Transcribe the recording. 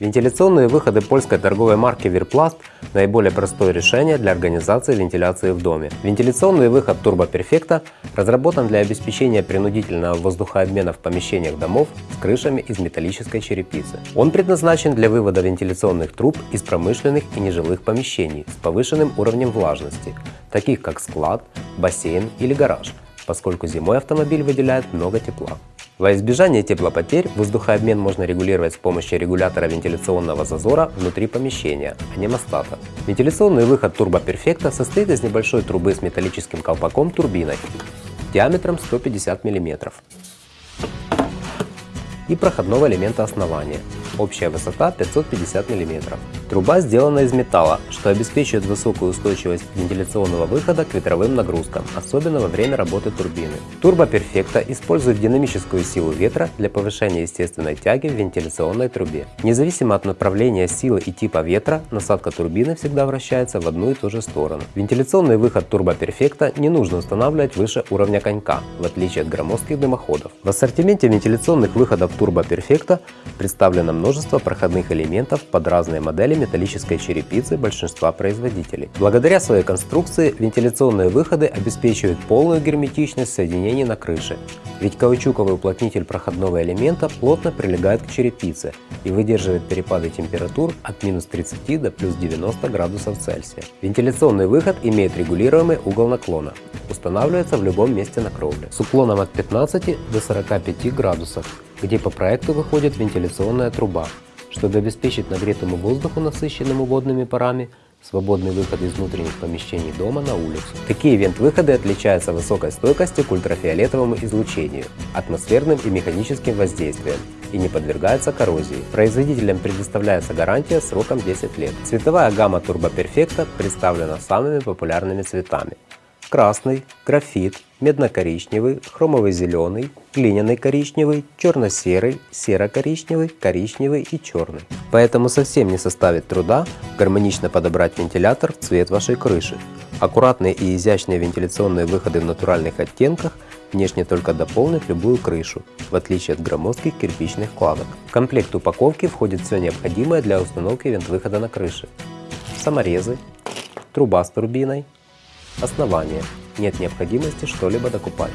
Вентиляционные выходы польской торговой марки Virplast – наиболее простое решение для организации вентиляции в доме. Вентиляционный выход Turbo Perfecta разработан для обеспечения принудительного воздухообмена в помещениях домов с крышами из металлической черепицы. Он предназначен для вывода вентиляционных труб из промышленных и нежилых помещений с повышенным уровнем влажности, таких как склад, бассейн или гараж, поскольку зимой автомобиль выделяет много тепла. Во избежание теплопотерь воздухообмен можно регулировать с помощью регулятора вентиляционного зазора внутри помещения, а не мостата. Вентиляционный выход Perfecta состоит из небольшой трубы с металлическим колпаком турбиной диаметром 150 мм и проходного элемента основания. Общая высота 550 мм. Труба сделана из металла, что обеспечивает высокую устойчивость вентиляционного выхода к ветровым нагрузкам, особенно во время работы турбины. Turbo Perfecta использует динамическую силу ветра для повышения естественной тяги в вентиляционной трубе. Независимо от направления силы и типа ветра, насадка турбины всегда вращается в одну и ту же сторону. Вентиляционный выход Turbo Perfecta не нужно устанавливать выше уровня конька, в отличие от громоздких дымоходов. В ассортименте вентиляционных выходов Turbo Perfecta представлено множество проходных элементов под разные модели металлической черепицы большинства производителей. Благодаря своей конструкции вентиляционные выходы обеспечивают полную герметичность соединений на крыше, ведь каучуковый уплотнитель проходного элемента плотно прилегает к черепице и выдерживает перепады температур от минус 30 до плюс 90 градусов Цельсия. Вентиляционный выход имеет регулируемый угол наклона, устанавливается в любом месте на кровле с уклоном от 15 до 45 градусов, где по проекту выходит вентиляционная труба, чтобы обеспечить нагретому воздуху, насыщенному водными парами, свободный выход из внутренних помещений дома на улицу. Такие вент-выходы отличаются высокой стойкостью к ультрафиолетовому излучению, атмосферным и механическим воздействием и не подвергаются коррозии. Производителям предоставляется гарантия сроком 10 лет. Цветовая гамма Turbo Perfecta представлена самыми популярными цветами красный, графит, медно-коричневый, хромовый зеленый, глиняный коричневый, черно-серый, серо-коричневый, коричневый и черный. Поэтому совсем не составит труда гармонично подобрать вентилятор в цвет вашей крыши. Аккуратные и изящные вентиляционные выходы в натуральных оттенках внешне только дополнят любую крышу, в отличие от громоздких кирпичных кладок. В комплект упаковки входит все необходимое для установки вент-выхода на крыше. Саморезы, труба с турбиной, Основание. Нет необходимости что-либо докупать.